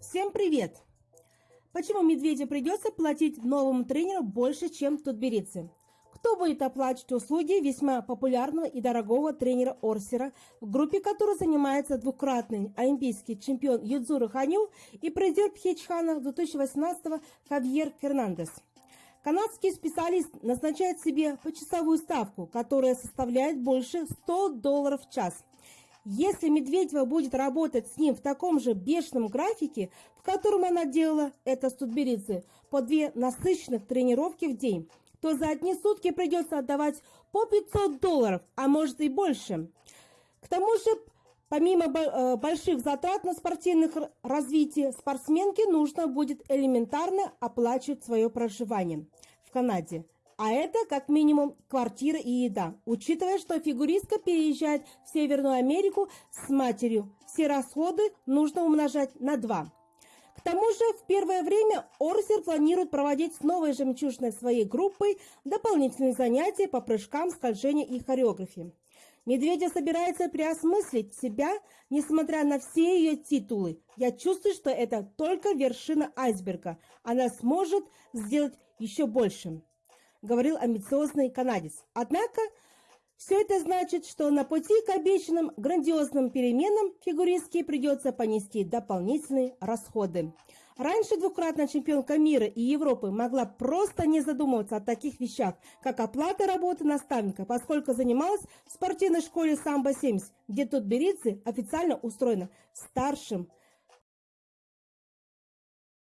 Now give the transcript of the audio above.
Всем привет! Почему Медведю придется платить новому тренеру больше, чем тутберидзе? Кто будет оплачивать услуги весьма популярного и дорогого тренера Орсера, в группе которого занимается двукратный олимпийский чемпион Юдзура Ханю и призер Пхечхана 2018 Хавьер Фернандес? Канадский специалист назначает себе почасовую ставку, которая составляет больше 100 долларов в час. Если Медведева будет работать с ним в таком же бешеном графике, в котором она делала это с Тутберидзе, по две насыщенных тренировки в день, то за одни сутки придется отдавать по 500 долларов, а может и больше. К тому же, помимо э, больших затрат на спортивных развитие, спортсменке нужно будет элементарно оплачивать свое проживание в Канаде – а это как минимум квартира и еда, учитывая, что фигуристка переезжает в Северную Америку с матерью. Все расходы нужно умножать на два. К тому же в первое время Орсер планирует проводить с новой жемчужной своей группой дополнительные занятия по прыжкам, скольжению и хореографии. Медведя собирается переосмыслить себя, несмотря на все ее титулы. Я чувствую, что это только вершина айсберга. Она сможет сделать еще больше говорил амбициозный канадец. Однако, все это значит, что на пути к обещанным грандиозным переменам фигуристке придется понести дополнительные расходы. Раньше двукратная чемпионка мира и Европы могла просто не задумываться о таких вещах, как оплата работы наставника, поскольку занималась в спортивной школе «Самбо-70», где тут Беридзе официально устроена старшим